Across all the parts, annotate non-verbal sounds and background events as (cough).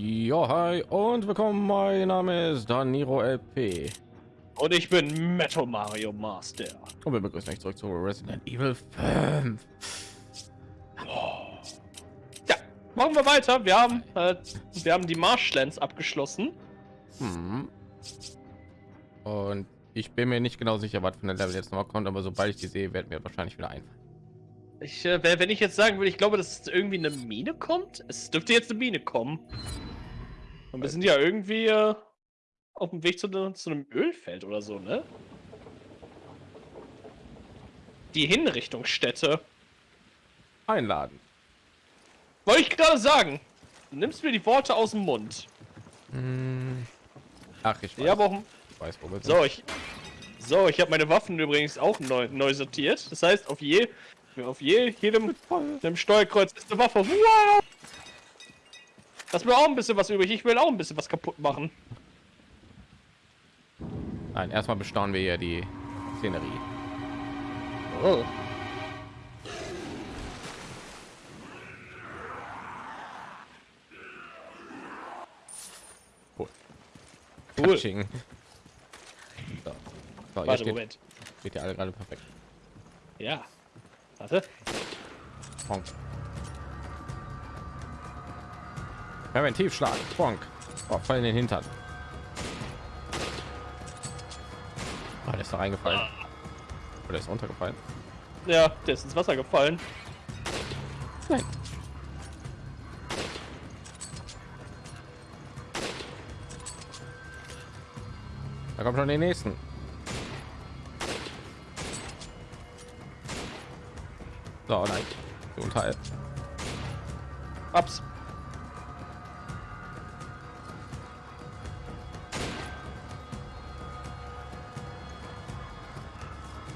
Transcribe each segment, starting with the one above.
Jo, hi und willkommen. Mein Name ist Daniro LP. Und ich bin Metal Mario Master. Und wir begrüßen euch zurück zu Resident Evil 5. Ja, machen wir weiter. Wir haben, äh, wir haben die Marshlands abgeschlossen. Hm. Und ich bin mir nicht genau sicher, was von der Level jetzt noch kommt, aber sobald ich die sehe, werden mir wahrscheinlich wieder einfallen. Ich, äh, wenn ich jetzt sagen würde, ich glaube, dass irgendwie eine Mine kommt. Es dürfte jetzt eine Mine kommen. Und wir sind ja irgendwie äh, auf dem Weg zu, ne, zu einem Ölfeld oder so, ne? Die Hinrichtungsstätte. Einladen. Wollte ich gerade sagen. Du nimmst mir die Worte aus dem Mund. Hm. Ach, ich weiß, habe auch. ich weiß wo wir sind. So, ich. So, ich habe meine Waffen übrigens auch neu, neu sortiert. Das heißt, auf je, auf je, jedem, jedem Steuerkreuz ist eine Waffe. Wow! Lass mir auch ein bisschen was übrig. Ich will auch ein bisschen was kaputt machen. Nein, erstmal bestaunen wir hier die Szenerie. Oh. Cool. Cool. Katsching. So. So, Warte, steht, Moment. steht ja alle gerade perfekt. Ja. Warte. Bonk. Präventivschlag. Bonk. Oh, voll in den Hintern. Oh, der ist da reingefallen. Oder ist runtergefallen? Ja, der ist ins Wasser gefallen. Nein. Da kommt schon den nächsten. So, nein. Gesundheit. Ups.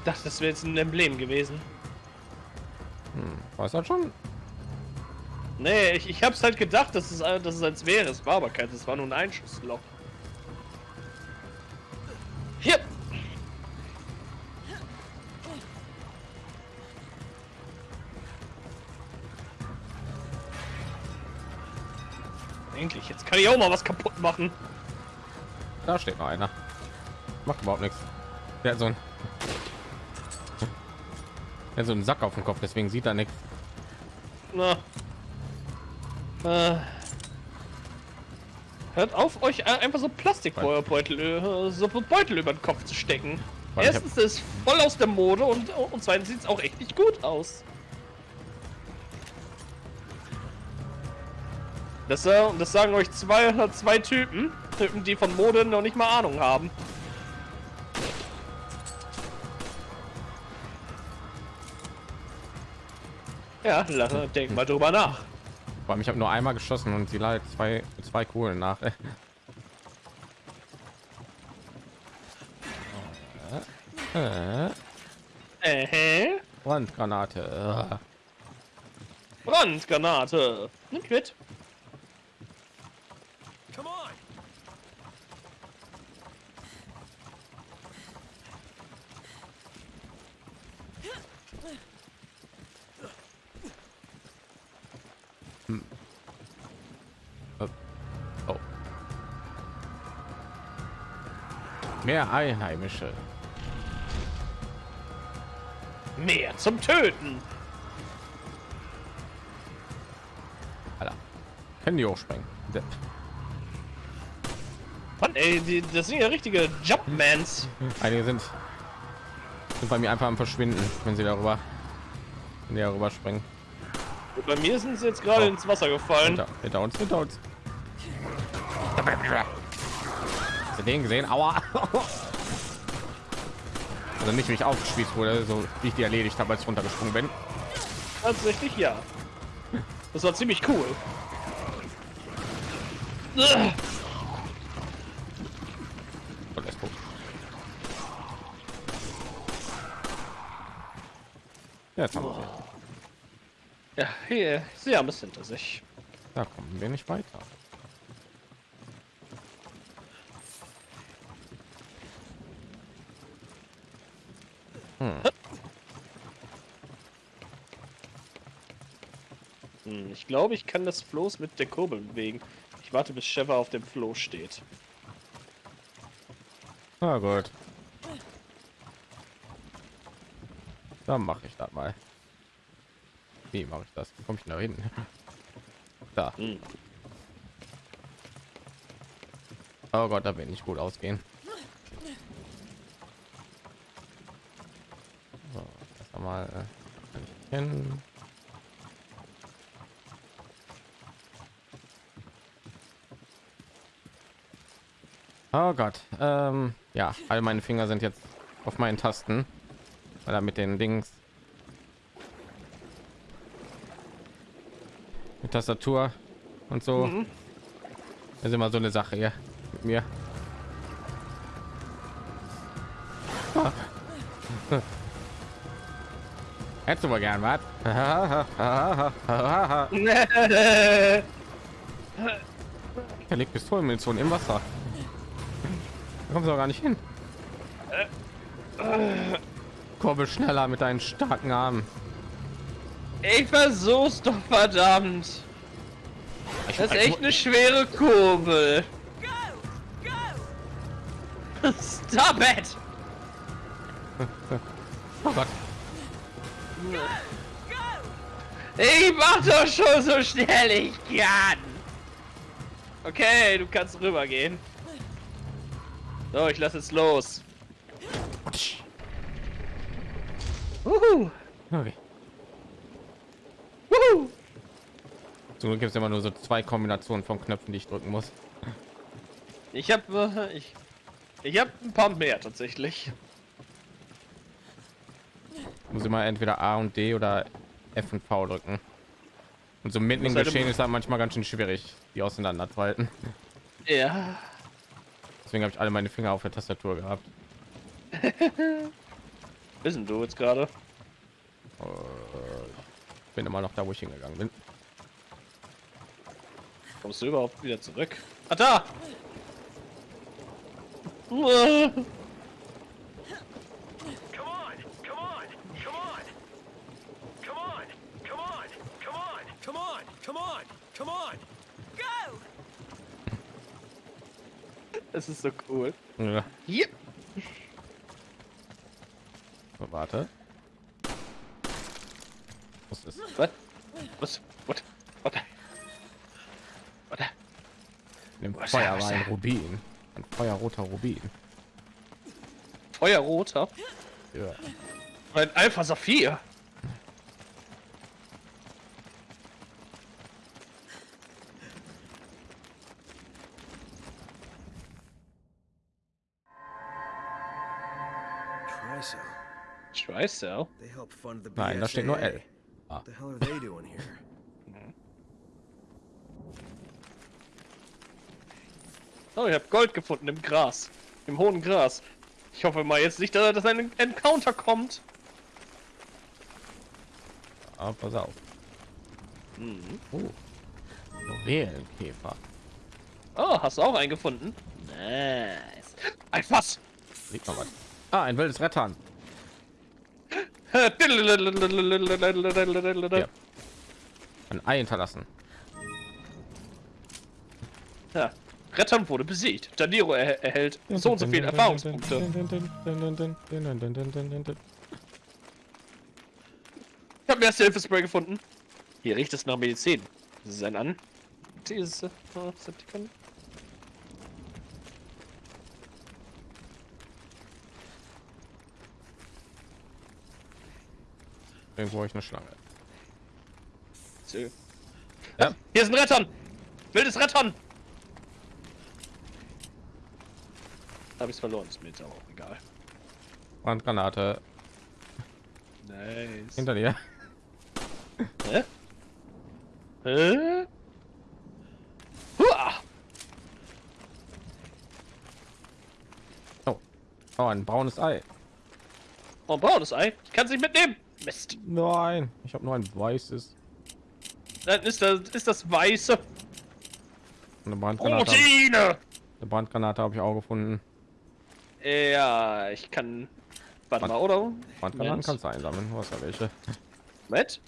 Dachte, das wäre jetzt ein Emblem gewesen. Hm, weiß das schon? Nee, ich, ich hab's halt gedacht, dass es, äh, dass es als wäre. Es war aber keins, es war nur ein Einschussloch. Hier! Endlich, jetzt kann ich auch mal was kaputt machen. Da steht noch einer. Macht überhaupt nichts. Der hat so ein hat so einen Sack auf dem Kopf, deswegen sieht er nichts. Na. Äh. Hört auf, euch äh, einfach so Plastikbeutel, äh, so Beutel über den Kopf zu stecken. Weil Erstens ist voll aus der Mode und, und zweitens sieht es auch echt nicht gut aus. Das, äh, das sagen euch zwei, zwei Typen, Typen, die von Mode noch nicht mal Ahnung haben. Ja, lass, denk mal drüber nach. Vor allem, ich habe nur einmal geschossen und sie leidet zwei zwei Kohlen nach. (laughs) Äh, Äh, Brandgranate. Brandgranate. Nimmt mit. Mehr Einheimische. Mehr zum Töten. Alter. Können die hochspringen? Depp. Mann, ey, die, das sind ja richtige Jumpmans. Einige sind, sind bei mir einfach am Verschwinden, wenn sie darüber, wenn die darüber springen. Und bei mir sind sie jetzt gerade Oh. ins Wasser gefallen. Hinter, hinter uns, hinter uns. Den gesehen? Aua. (laughs) Also nicht, wie ich aufgespießt wurde, so wie ich die erledigt habe, als ich runtergesprungen bin. Tatsächlich ja. Das war ziemlich cool. Und. Ja, jetzt haben wir. Ja, hier, sie haben es hinter sich. Da kommen wir nicht weiter. Hm, ich glaube, ich kann das Floß mit der Kurbel bewegen. Ich Ich warte, bis Sheva auf dem Floh steht. Na gut. Dann mache ich das mal. Wie mache ich das? Wie komme ich da hin? (laughs) Da. Hm. Oh Gott, da wird nicht gut ausgehen. So, mal äh, hin. Oh Gott, ähm, ja, all meine Finger sind jetzt auf meinen Tasten, weil er mit den Dings mit Tastatur und so. Mhm. Das ist immer so eine Sache hier mit mir. Ah. (laughs) Hättest du mal gern was? (laughs) Er legt Pistolenmunition im Wasser. Da kommst du auch gar nicht hin. Kurbel schneller mit deinen starken Armen. Ich versuch's doch verdammt. Ich Das ist echt eine schwere Kurbel. Stop it! Oh Gott. Ich mach doch schon so schnell ich kann. Okay, du kannst rübergehen. So, ich lasse es los. Wuhu. Okay. Wuhu. Zum Glück gibt es immer nur so zwei Kombinationen von Knöpfen, die ich drücken muss. Ich hab, äh, ich, ich hab ein paar mehr tatsächlich. Muss immer entweder A und D oder F und V drücken. Und so mitten im halt Geschehen im- ist halt manchmal ganz schön schwierig, die auseinander zu halten. Ja. Deswegen habe ich alle meine Finger auf der Tastatur gehabt. (laughs) Wissen du jetzt gerade? Bin immer noch da, wo ich hingegangen bin. Kommst du überhaupt wieder zurück? Ah, da! Come on! Das ist so cool. Ja, Hier. so, warte. Was ist? Was? Was? What? What? What? Im Feuer war ein? Rubin. Ein feuerroter Rubin. Feuerroter? Ja. Ein Alpha Saphir. Tricell? They help fund the Nein, da steht nur. L. Ah. The hell are they doing here? (laughs) Oh, ich habe Gold gefunden im Gras. Im hohen Gras. Ich hoffe mal jetzt nicht, dass dass ein Encounter kommt. Ah, pass auf. Mhm. Oh. Juwelenkäfer. Oh, hast du auch einen gefunden? Nice. Ein Fass. Sieht man was. Ah, ein wildes Rettern. Ja. Ein Ei hinterlassen. Ja. Rettern wurde besiegt. Daniro er erhält so und so viele Erfahrungspunkte. Ich habe erste Hilfe Spray gefunden. Hier riecht es nach Medizin. Ist ein an. Diese Septikon. Irgendwo habe ich eine Schlange. Ja. Hier ist ein Rettern! Wildes Rettern! Habe ich's verloren, ist mir jetzt aber auch egal. Brandgranate Nice. hinter dir. Hä? Hä? Hua! Oh, oh ein braunes Ei. Oh, ein braunes Ei. Ich kann es nicht mitnehmen. Mist. Nein, ich habe nur ein weißes. Dann ist das, ist das weiße Eine Brandgranate. Proteine. Eine Brandgranate habe ich auch gefunden. Ja, ich kann. Warte mal, oder? Brandgranaten kannst du einsammeln. Du hast ja welche. Moment.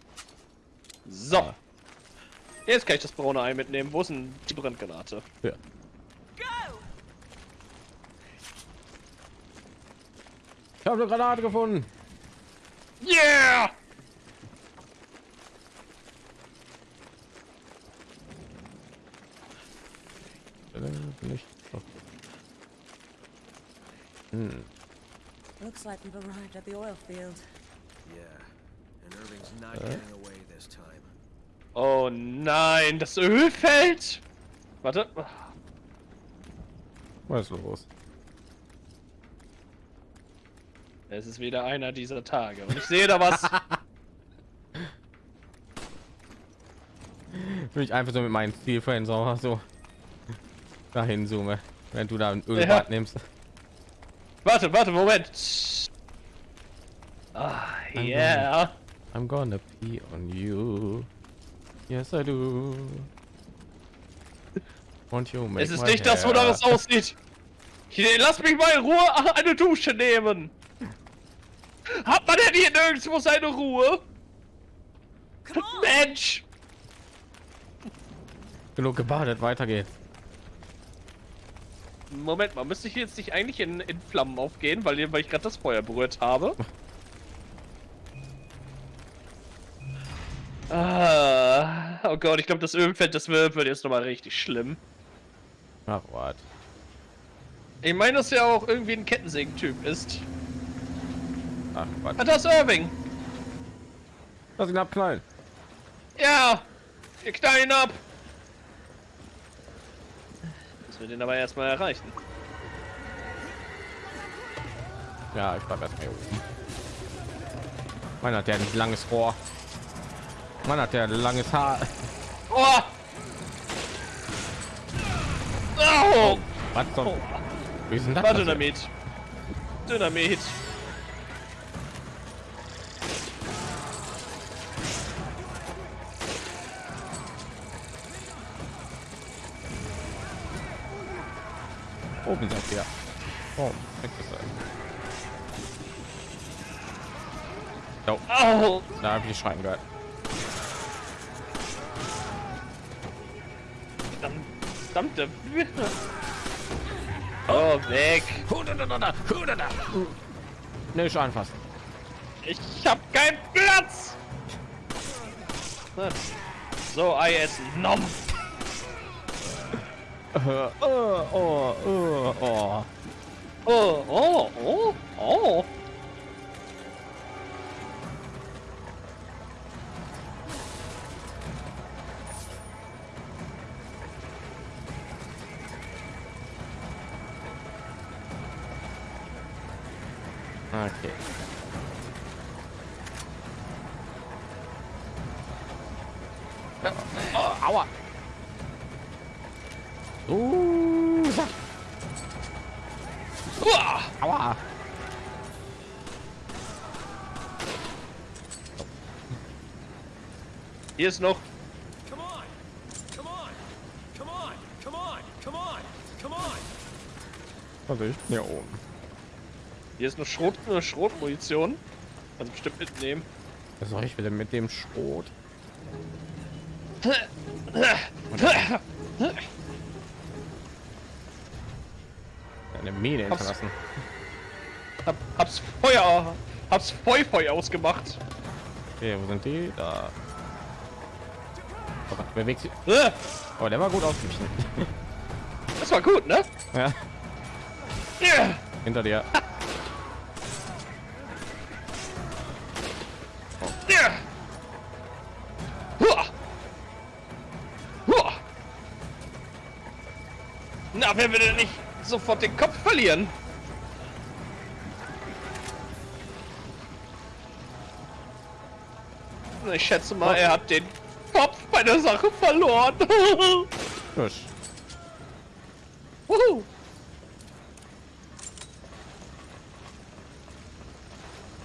So. Jetzt kann ich das braune Ei mitnehmen. Wo ist denn die Brandgranate? Ja. Ich habe eine Granate gefunden. Yeah! Äh, Nicht. Hm. Looks like we've arrived at the oil field. Yeah. And Irving's not getting away this time. Oh nein, das Ölfeld! Warte. Was ist los? Es ist wieder einer dieser Tage. Und ich sehe da was. (laughs) Will ich einfach so mit meinen Zielfällen so, so dahin zoome, wenn du da ein Ja. Ölbad nimmst. warte, warte, Moment. Ah, yeah. I'm gonna pee on you. Yes, I do. Won't you make Es ist nicht das, hair- wonach es aussieht. Hier, Lass mich mal in Ruhe eine Dusche nehmen. Hat man denn hier nirgendwo seine Ruhe? Mensch! Genug gebadet, weiter geht's. Moment mal, müsste ich jetzt nicht eigentlich in, in Flammen aufgehen, weil, weil ich gerade das Feuer berührt habe? ah, oh Gott, ich glaube, das Ölfeld, das wird, wird jetzt nochmal richtig schlimm. Ach, what? Ich meine, dass er auch irgendwie ein Kettensägen-Typ ist. Ach? Ah, das ist Irving. Lass ihn abknallen. Ja, wir knallen ihn ab. Müssen wir den aber erstmal erreichen. Ja, ich bleib erstmal hier oben. Meiner hat ja ein langes Rohr. Man hat ja ein langes Haar. Oh! Oh! Was zum? Oh. Wie ist denn das? War passiert? Dynamit. Dynamit. Oben seid ihr. Oh, weg ist er. Oh, Au! da habe ich schreien gehört. Verdammt- Verdammte. Oh, weg. Nicht anfassen. Ich hab keinen Platz. So, Ei essen. Nom. 呃呃呃呃呃呃呃呃。okay。啊啊啊！Uh. Uah. aua. Hier ist noch. Come on! Come on! Come on! Come on! Come on! Come on! Also ich bin hier oben. Hier ist noch Schrot, äh, Schrotmunition. Also bestimmt mitnehmen. Was soll ich wieder mit dem Schrot? (laughs) Mine Hab's- hinterlassen. Hab, hab's Feuer. Hab's Feu ausgemacht. Okay, wo sind die? Da. Oh bewegt sich. Äh, Oh, der war gut ausgewichen. (laughs) Das war gut, ne? ja, Ja. hinter dir. Huah. Huah. Na, wer will denn nicht sofort den Kopf verlieren? Ich schätze mal, er hat den Kopf bei der Sache verloren. Fisch. Wuhu.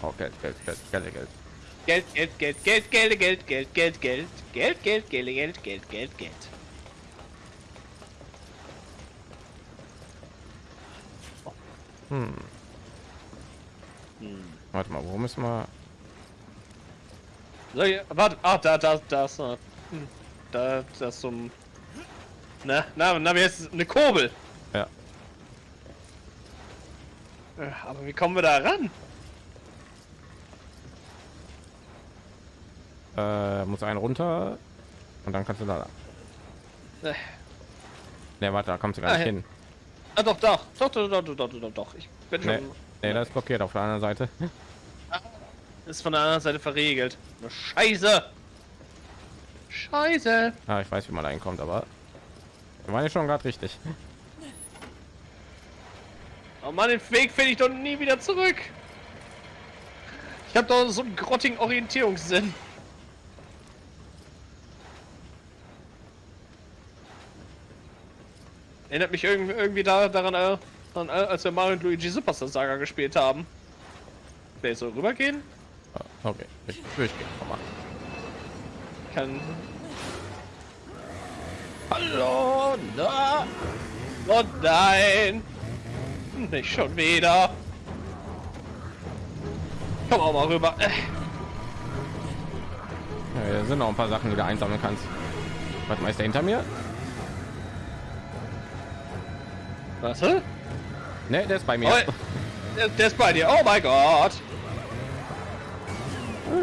Oh, Geld, Geld, Geld, Geld, Geld. Geld, Geld, Geld, Geld, Geld, Geld, Geld, Geld, Geld, Geld, Geld, Geld, Geld, Geld, Geld, Hm. Warte mal, wo müssen wir? So, hier, warte, ah, da, da, da ist noch. Hm. da das zum. Na, na, na, es? Eine Kurbel. Ja. Äh, Aber wie kommen wir da ran? Äh, muss einen runter und dann kannst du da. Äh, Ne, warte, da kommst du gar Ah, nicht ja. hin. Ah, doch, doch, doch, doch, doch, doch, doch, doch. Ich bin Nee, schon. nee, das ist blockiert auf der anderen Seite. Ist von der anderen Seite verriegelt. Scheiße! Scheiße! Ah, ich weiß, wie man da hinkommt, aber wir waren ja schon gerade richtig. Oh Mann, den Weg finde ich doch nie wieder zurück. Ich habe doch so einen grottigen Orientierungssinn. Erinnert mich irgendwie, irgendwie da, daran, äh, daran, äh, als wir Mario und Luigi Superstar Saga gespielt haben. Will ich so rübergehen? Ah, Okay, ich. Komm mal. Kann. Hallo, da. Oh nein! Nicht schon wieder. Komm auch mal rüber. Äh, Ja, hier sind noch ein paar Sachen, die du einsammeln kannst. Mal, ist der hinter mir? Warte. Ne, der ist bei mir. Oh, der, der ist bei dir. Oh mein Gott.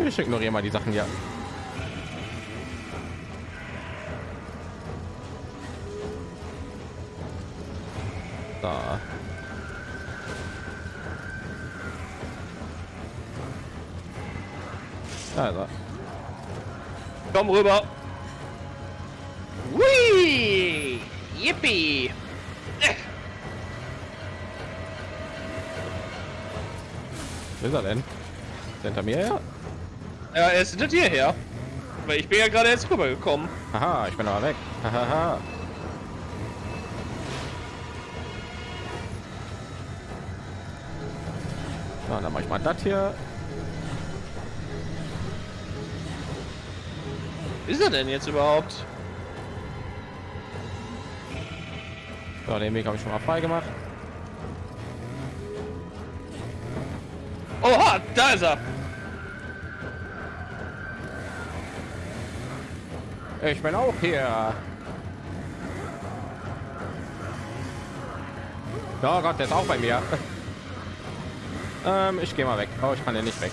Ich ignoriere mal die Sachen hier. Da. Also, Komm rüber. Whee! Yippie! Wo ist er denn? Ist er hinter mir her? Ja, er ist hinter dir her. Weil ich bin ja gerade erst rübergekommen. Aha, ich bin aber weg. Hahaha. Na, dann mach ich mal das hier. Ist er denn jetzt überhaupt? So, den Weg habe ich schon mal frei gemacht. Oha, da ist er. Ich bin auch hier. Oh Gott, der ist auch bei mir. (laughs) ähm, ich gehe mal weg. Oh, ich kann ja nicht weg.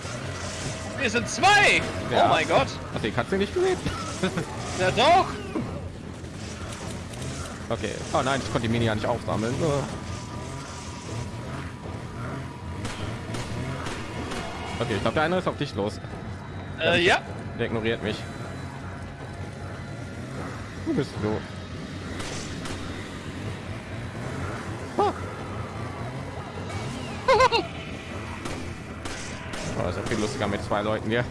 Wir sind zwei. Ja. Oh mein Gott. Hast du die Katze nicht gesehen? (laughs) Ja doch. Okay. Oh nein, ich konnte die Mini ja nicht aufsammeln. Oh. Okay, ich glaube, der eine ist auf dich los. Äh, ja. Der ignoriert mich. Wo bist du? Ah. (laughs) Oh, ist ja viel lustiger mit zwei Leuten hier.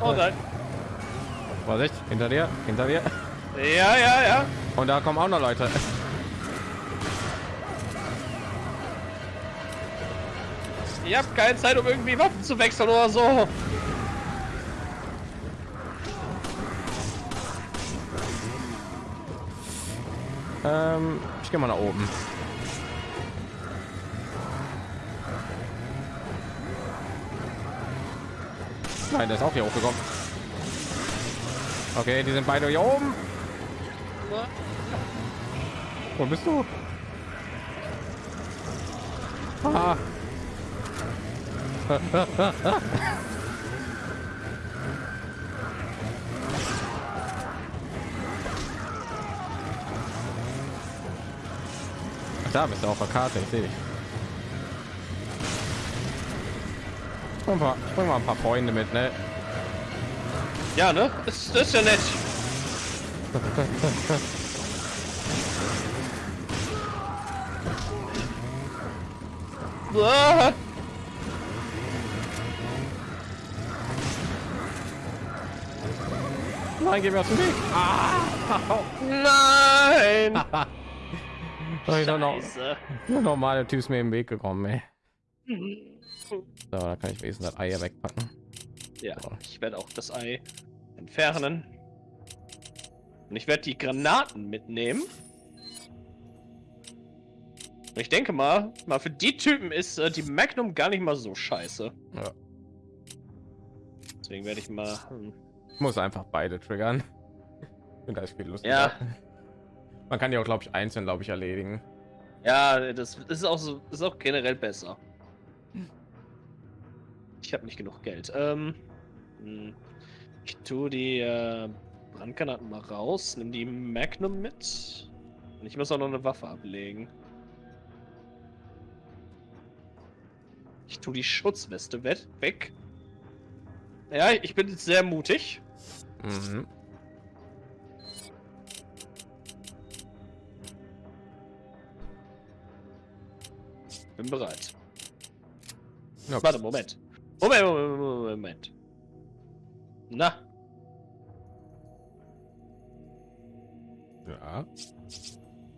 Oh nein. Vorsicht, hinter dir, hinter dir. Ja, ja, ja. Und da kommen auch noch Leute. Ihr habt keine Zeit, um irgendwie Waffen zu wechseln oder so. Ähm, ich gehe mal nach oben. Nein, der ist auch hier hochgekommen. Okay, die sind beide hier oben. Wo bist du? Ah. (laughs) Da bist du auf der Karte, ich sehe dich. Ich bring mal, ich bring mal ein paar Freunde mit, ne? Ja, ne? Das, das ist ja nett. Ah, Nein, geh mir aus dem Weg. nein! (laughs) Ich noch, Scheiße. der normale Typ ist mir im Weg gekommen, ey. So, da kann ich wenigstens das Ei wegpacken. Ja, ich werde auch das Ei entfernen. Und ich werde die Granaten mitnehmen. Ich denke mal, mal für die Typen ist äh, die Magnum gar nicht mal so scheiße. Ja. Deswegen werde ich mal. Hm. Ich muss einfach beide triggern. (laughs) Und da ist viel Lust. Ja. Man kann die auch, glaube ich, einzeln, glaube ich, erledigen. Ja, das ist auch so, ist auch generell besser. Ich habe nicht genug Geld. Ähm, hm. ich tue die äh, Brandgranaten mal raus, nimm die Magnum mit. Und ich muss auch noch eine Waffe ablegen. Ich tue die Schutzweste we- weg. Ja, ich bin jetzt sehr mutig. Mhm. Bin bereit. Ja, Warte. Moment, Moment, Moment, Moment. Na, ja.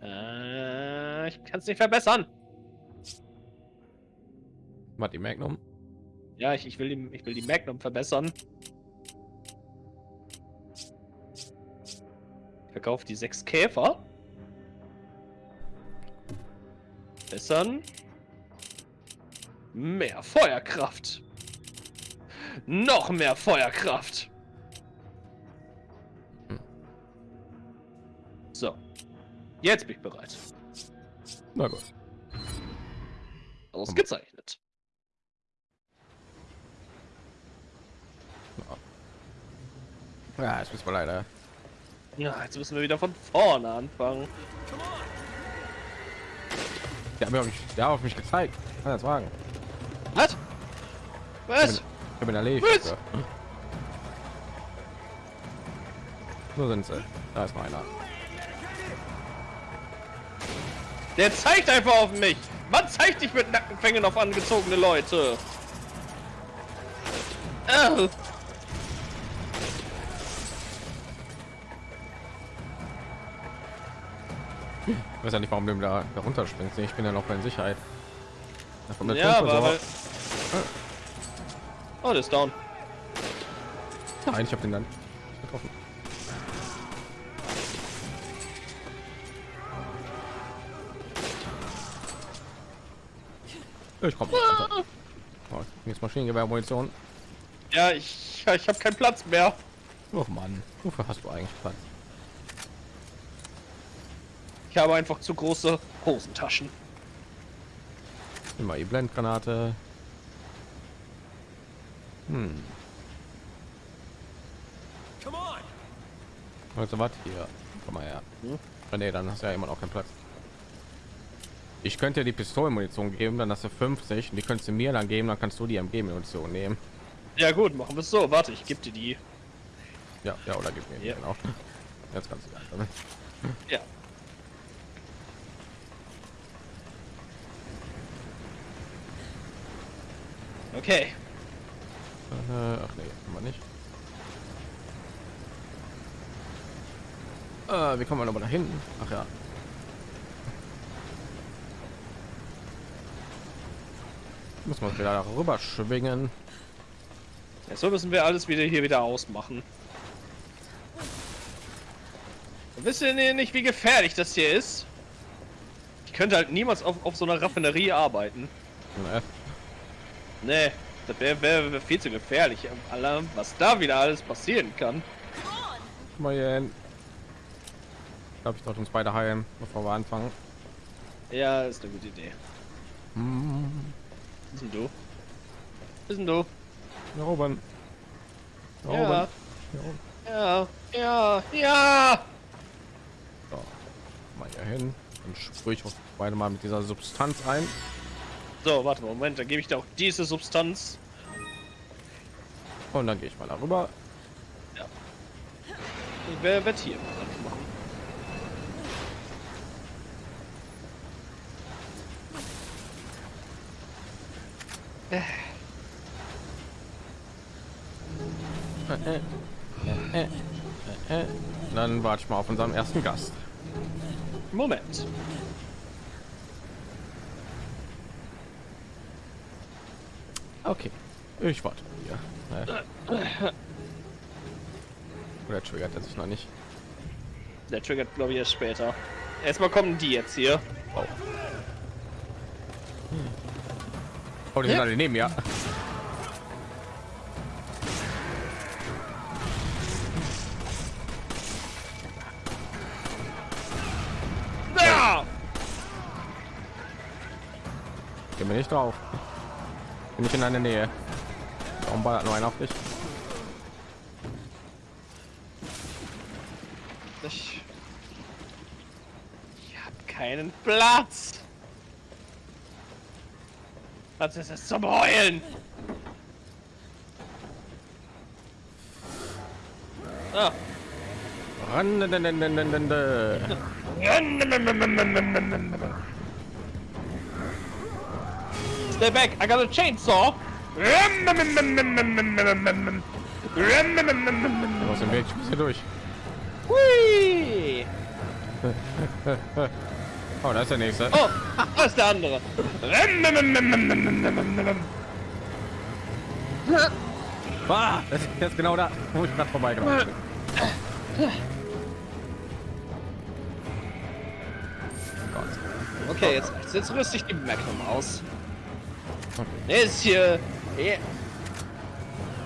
äh, ich kann es nicht verbessern. Was die Magnum? Ja, ich, ich, will die, ich will die Magnum verbessern. Ich verkaufe die sechs Käfer. Bessern. Mehr Feuerkraft. Noch mehr Feuerkraft. So. Jetzt bin ich bereit. Na gut. Ausgezeichnet. Ja, jetzt müssen wir leider. Ja, jetzt müssen wir wieder von vorne anfangen. Der hat mich, der hat auf mich gezeigt. Kann das wagen? Was? Was? ich bin erledigt. Was? Ja. Wo sind sie? Da ist noch Der zeigt einfach auf mich. Man zeigt dich mit Nackenfängen auf angezogene Leute. Äh. Ich weiß ja nicht, warum du da, da runterspringst. Ich bin ja noch in Sicherheit. Da kommt der Ja, aber... Oh, der ist down. Nein, ich habe den dann nicht getroffen. Ich komme. Oh, jetzt Maschinengewehr-Munition. Ja, ich, ich habe keinen Platz mehr. Oh Mann, wofür hast du eigentlich Platz? Ich habe einfach zu große Hosentaschen. Immer die Blendgranate. Hm, also was hier? Komm mal her. Hm? Ah, Nee, dann hast du ja immer noch keinen Platz. Ich könnte dir die Pistolenmunition geben, dann hast du 50 und die könntest du mir dann geben, dann kannst du die MG-Munition nehmen. Ja gut, machen wir es so. Warte, ich gebe dir die. Ja, ja, oder gib mir die, Ja. genau. (laughs) Jetzt kannst du die einfach. Ja. Okay. Äh, ach nee, immer nicht. Äh, wie kommen wir nochmal da hinten? Ach ja. Muss man wieder rüber schwingen. Ja, so müssen wir alles wieder hier wieder ausmachen. Wisst ihr nicht, wie gefährlich das hier ist? Ich könnte halt niemals auf, auf so einer Raffinerie arbeiten. Äh, Nee, das wäre wär, wär viel zu gefährlich. Allein, was da wieder alles passieren kann. mal hier hin. Ich glaube, ich sollte uns beide heilen, bevor wir anfangen. Ja, ist eine gute Idee. Hm, Was denn du? Was denn du? oben. Da Ja, oben. Da oben. ja, ja, ja! So, mal hier hin. Dann sprühe ich auch beide mal mit dieser Substanz ein. So, warte mal, Moment, dann gebe ich dir auch diese Substanz. Und dann gehe ich mal darüber. Wer wird hier was machen? Äh, äh, äh, äh, äh. Dann warte ich mal auf unseren ersten Gast. Moment. Okay, ich warte hier. Äh. Oder triggert er sich noch nicht? Der triggert, glaube ich, erst später. Erstmal kommen die jetzt hier. Oh. Oh, die sind alle neben mir. Ja! Geh mir nicht drauf. Bin ich in deiner Nähe. Warum ballert nur einer auf dich? Ich, ich habe keinen Platz. Was ist es zum Heulen? Ah. Stay back, I got a chainsaw. Aus dem Weg, ich muss hier durch. Hui. (laughs) Oh, da ist der nächste. Oh, (laughs) da ist der andere. Ah, das ist jetzt genau da, wo ich gerade vorbeigelaufen bin. Okay, jetzt, jetzt rüste ich die Magnum aus. Der ist hier. hier.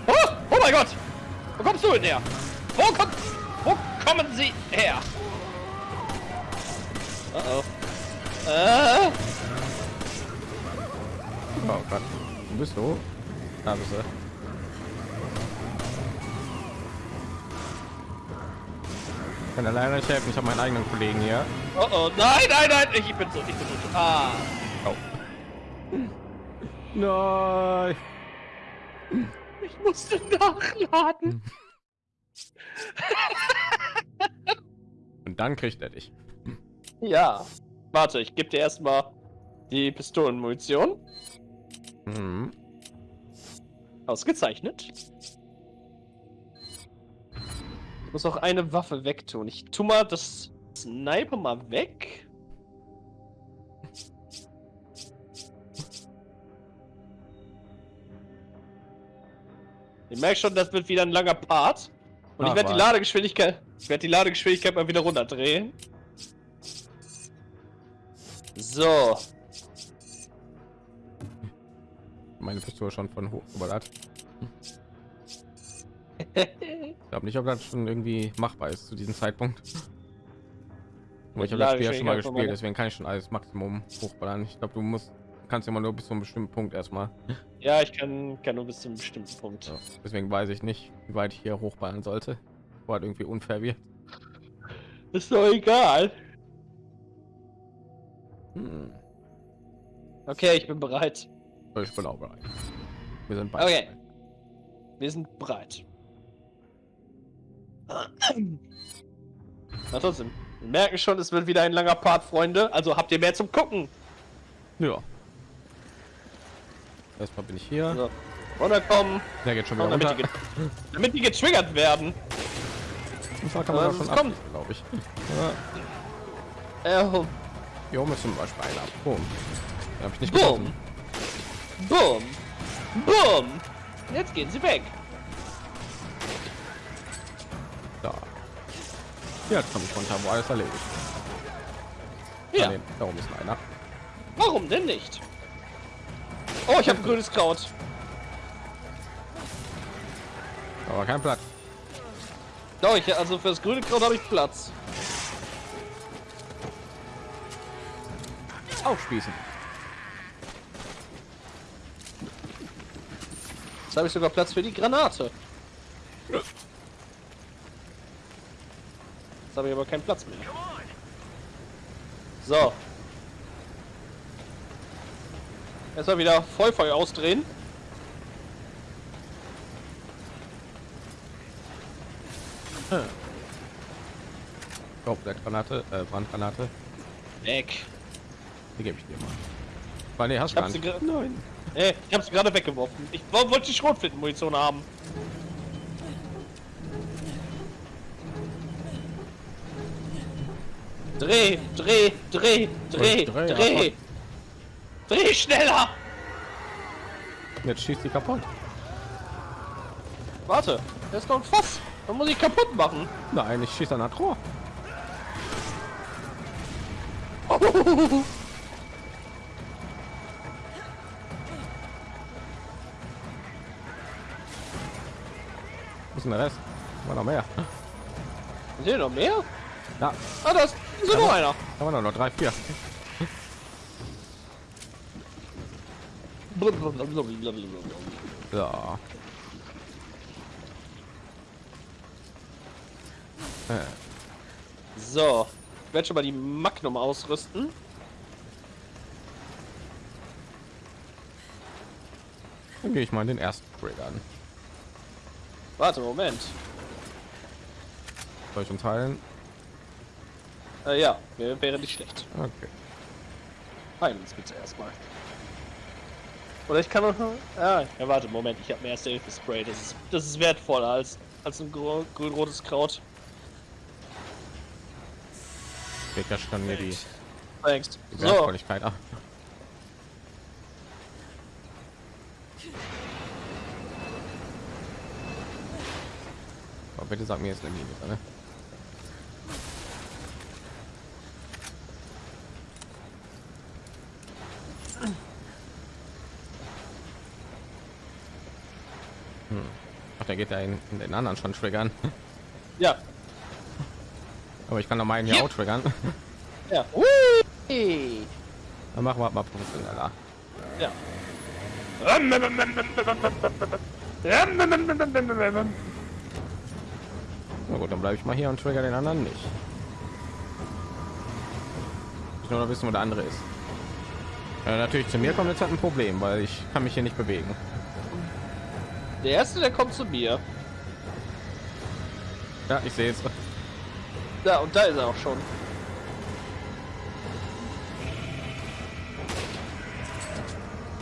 Oh, oh mein Gott! Wo kommst du denn her? Wo kommt. Wo kommen sie her? Uh oh. Äh, Oh Gott. Wo bist du? Da bist du. Ich kann leider nicht helfen, ich habe meinen eigenen Kollegen hier. oh oh. Nein, nein, nein! Ich bin so, ich bin so. Ah. Oh. Nein. Ich musste nachladen. Und dann kriegt er dich. Ja. Warte, ich gebe dir erstmal die Pistolenmunition. Mhm. Ausgezeichnet. Ich muss auch eine Waffe wegtun. Ich tu mal das Sniper mal weg. Ich merke schon, das wird wieder ein langer Part. Und Ach, ich werde die. Ladegeschwindigkeit, ich werde die Ladegeschwindigkeit mal wieder runterdrehen. So. Meine Pistole schon von hoch überladen. (laughs) Ich glaube nicht, ob das schon irgendwie machbar ist zu diesem Zeitpunkt. Aber ich habe das Spiel ja schon mal gespielt, deswegen kann ich schon alles Maximum hochballern. Ich glaube, du musst kannst immer nur bis zu einem bestimmten Punkt erstmal. Ja, ich kann, kann nur bis zu einem bestimmten Punkt. Ja, deswegen weiß ich nicht, wie weit ich hier hochballern sollte. Wo halt irgendwie unfair wird. Ist doch egal. Hm. Okay, ich bin bereit. Ich bin auch bereit. Wir sind beide. Okay. Wir sind bereit. Na trotzdem. Wir merken schon, es wird wieder ein langer Part, Freunde. Also habt ihr mehr zum Gucken. Ja. Erstmal bin ich hier. So. Runterkommen. Der geht schon wieder Damit die, runter. damit die getriggert werden. Zwar kann man Ja, auch schon ab, kommt. glaube ich. Äh, oh, Hier oben ist zum Beispiel einer. Boom. Den hab ich nicht Boom. Boom. Boom. Jetzt gehen sie weg. Da. Jetzt komme ich runter, wo alles erledigt. Ja. Nee, da oben ist einer. Warum denn nicht? Oh, ich habe grünes Kraut. Aber kein Platz. Doch, ich, also fürs grüne Kraut habe ich Platz. Aufspießen. Jetzt habe ich sogar Platz für die Granate. Jetzt habe ich aber keinen Platz mehr. So. Erstmal wieder Vollfeuer ausdrehen. Oh, Granate, äh, Brandgranate. Weg. Die gebe ich dir mal. Weil nee, hast du gar sie nicht. gerade. Nein. Nee, ich habe sie gerade weggeworfen. Ich wo- wollte die Schrotflintenmunition haben. Dreh, dreh, dreh, dreh, dreh, dreh. Dreh schneller! Jetzt schießt die kaputt. Warte, noch ein Fass. Da muss ich kaputt machen. Nein, ich schieße an das Rohr. (laughs) denn der Rest? War noch mehr. Sind noch mehr? Ja, Ah, das ist noch einer. da waren noch drei, vier. So. Äh, So, ich werde schon mal die Magnum ausrüsten. Dann gehe ich mal in den ersten Break an. Warte, Moment. Soll ich uns heilen? Äh, ja, wär- wäre nicht schlecht. Okay. Heilen uns bitte erstmal. Oder ich kann noch. Ah, ja, warte, Moment, ich habe mir erste Hilfe Spray. Das ist, das ist wertvoller als, als ein grün- grün-rotes Kraut. Becker kann mir die, Thanks. die So, Wertvolligkeit ab. Bitte sag mir jetzt eine Linie, ne? Hm. Ach, der geht ja in, in den anderen schon triggern. ja, Aber ich kann doch meinen hier Hier. auch triggern. ja. Hui! Dann machen wir mal professioneller. Ja. Na gut, dann bleibe ich mal hier und trigger den anderen nicht. Ich nur noch wissen, wo der andere ist. Ja, natürlich zu mir kommt jetzt halt ein Problem, weil ich kann mich hier nicht bewegen. Der erste, der kommt zu mir. Ja, ich sehe es. Da, und da ist er auch schon.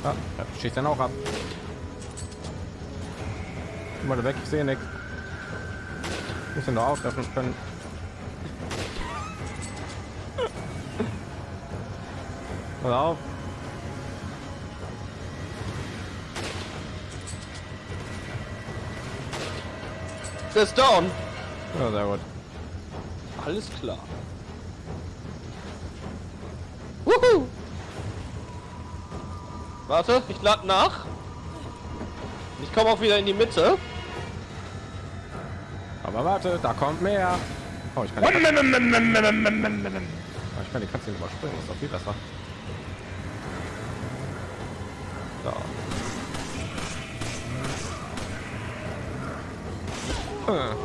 Ja, schießt dann auch ab. Mal weg, ich sehe nichts. Muss ihn nur auftreffen können. Pass auf. Ist down. Ja, sehr gut. Alles klar. Wuhu! Warte, ich lade nach. Ich komme auch wieder in die Mitte. Aber warte, da kommt mehr. Oh, ich kann die Katze, oh, ich kann die Katze überspringen. Ist doch viel besser. So. Äh.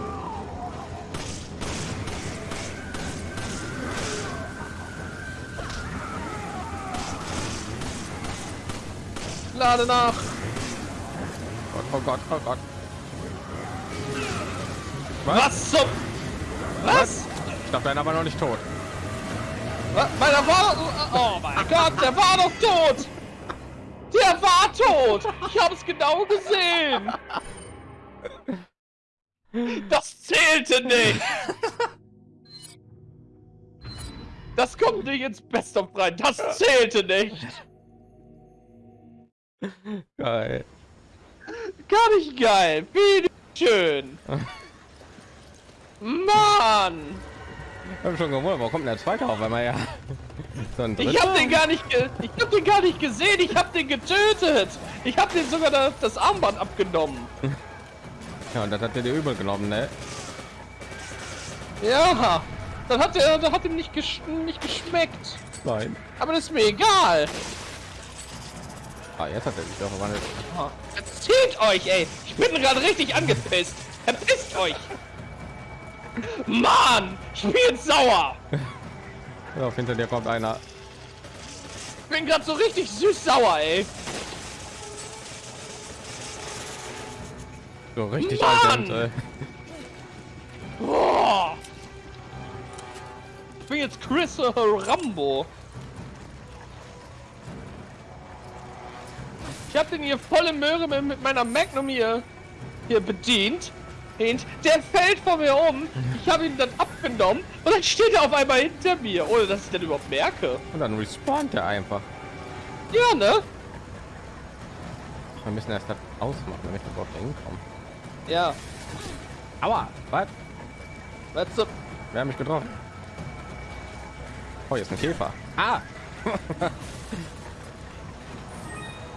Lade nach. Gott, oh Gott, oh Gott. Was zum... Was? Ich dachte, einer war noch nicht tot. Was? Meiner war doch... Oh mein (laughs) Gott, der war doch tot! Der war tot! Ich habe es genau gesehen! Das zählte nicht! Das kommt nicht ins Best of rein. Das zählte nicht! Geil. Gar nicht geil! Wie schön! (laughs) Mann! Ich hab schon gewundert, warum kommt der zweite auf einmal ja? (laughs) So Ich hab den gar nicht, ich hab den gar nicht gesehen. Ich hab den getötet. Ich hab den sogar das, das Armband abgenommen. (laughs) Ja, und das hat er dir übel genommen, ne? Ja, dann hat er, das hat ihm nicht, gesch nicht geschmeckt. Nein. Aber das ist mir egal. Ah, jetzt hat er sich doch verwandelt. Erzählt euch, ey. Ich bin gerade richtig angepisst. Verpisst euch. Mann, ich bin jetzt sauer. Ja, hinter dir kommt einer. Ich bin gerade so richtig süß sauer, ey. So richtig Mann! alt und, Boah. Ich bin jetzt Chris äh, Rambo. Ich hab den hier volle Möhre mit, mit meiner Magnum hier, hier bedient. Und der fällt vor mir um. Ich habe ihn dann abgenommen und dann steht er auf einmal hinter mir, ohne dass ich den überhaupt merke. Und dann respawnt er einfach. Ja, ne? Wir müssen erst das ausmachen, damit wir überhaupt hinkommen. Ja. Aua! Was? Weißt du, Wer hat mich getroffen? Oh, jetzt ein Käfer. Ah! (laughs)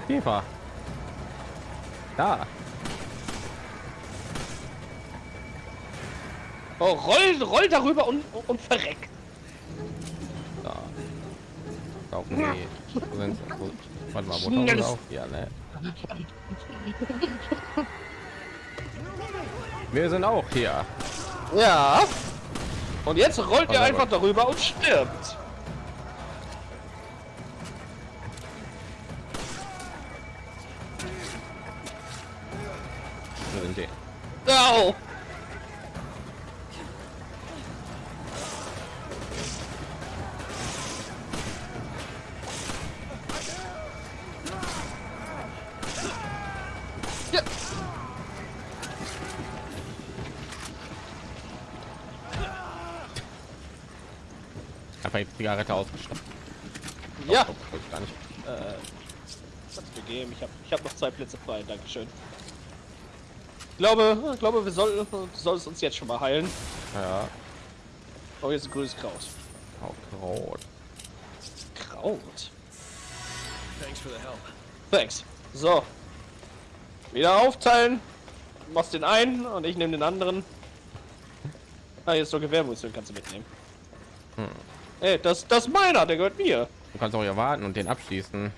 Käfer. Da. Oh, roll, roll darüber und, und verreck. Da. Auch nee. Warte mal, wo sie auf? Ja, ne. Wir sind auch hier. Ja. Und jetzt rollt ihr einfach darüber und stirbt. Wo sind die? Au. Einfach die Zigarette ausgestopft. Ja. Oh, ich gar nicht. Kannst du geben. Ich habe ich hab noch zwei Plätze frei. Dankeschön. Ich glaube, ich glaube, wir sollten du solltest uns jetzt schon mal heilen. Ja. Oh, jetzt ein grünes Kraut. Auch rot. Kraut. Thanks for the help. Thanks. So. Wieder aufteilen. Du machst den einen und ich nehme den anderen. Ah, jetzt noch Gewehrmunition kannst du mitnehmen. Ey, das, das ist meiner, der gehört mir. Du kannst auch hier warten und den abschießen.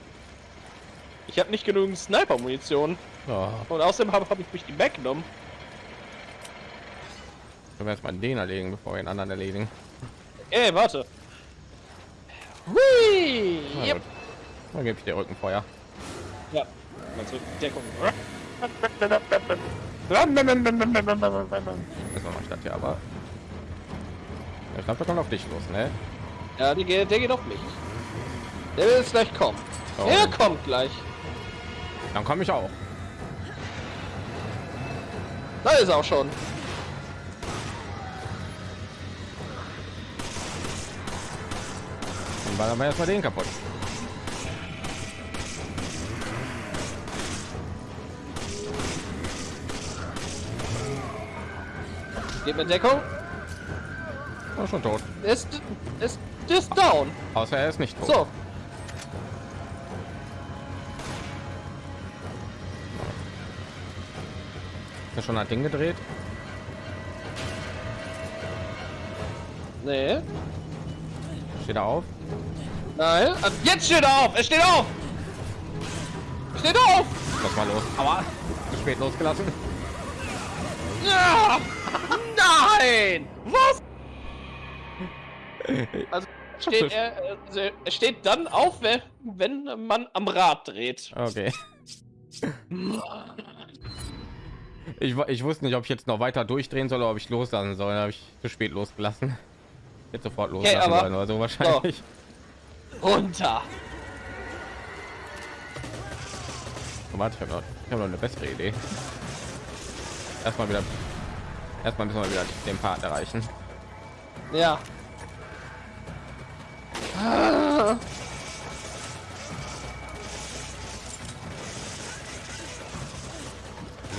Ich habe nicht genügend Sniper-Munition. Ja. Und außerdem habe hab ich mich die weggenommen. Wir erstmal den erledigen, bevor wir den anderen erledigen. Ey, warte. Hui! Na Yep. Dann gebe ich dir Rückenfeuer. Ja. Mal zurück. Deckung. Erstmal mal statt hier, aber. Ich glaube, der kommt auf dich los, ne? Ja, die geht, der geht auf mich. Der will jetzt gleich kommen. Oh. Er kommt gleich. Dann komme ich auch. Da ist er auch schon. Dann ballern wir erstmal den kaputt. Geht mit Deckung. Oh, schon tot. Ist, ist, ist down. Außer er ist nicht tot. So. Ist er schon ein Ding gedreht? Nee. Steht er auf? Nein. Ah, Jetzt steht er auf. Er steht auf. Steht auf. Lass mal los. Aber zu spät losgelassen. Ja. Nein. Was? Also (laughs) steht er, also er steht dann auf, wenn, man am Rad dreht. Okay. Ich, ich wusste nicht, ob ich jetzt noch weiter durchdrehen soll oder ob ich loslassen soll. Da habe ich zu spät losgelassen. Jetzt sofort loslassen aber- sollen oder so wahrscheinlich. Runter. Oh, warte, ich habe noch, ich hab noch eine bessere Idee. Erstmal wieder. Erstmal müssen wir wieder den Part erreichen. Ja. Ah.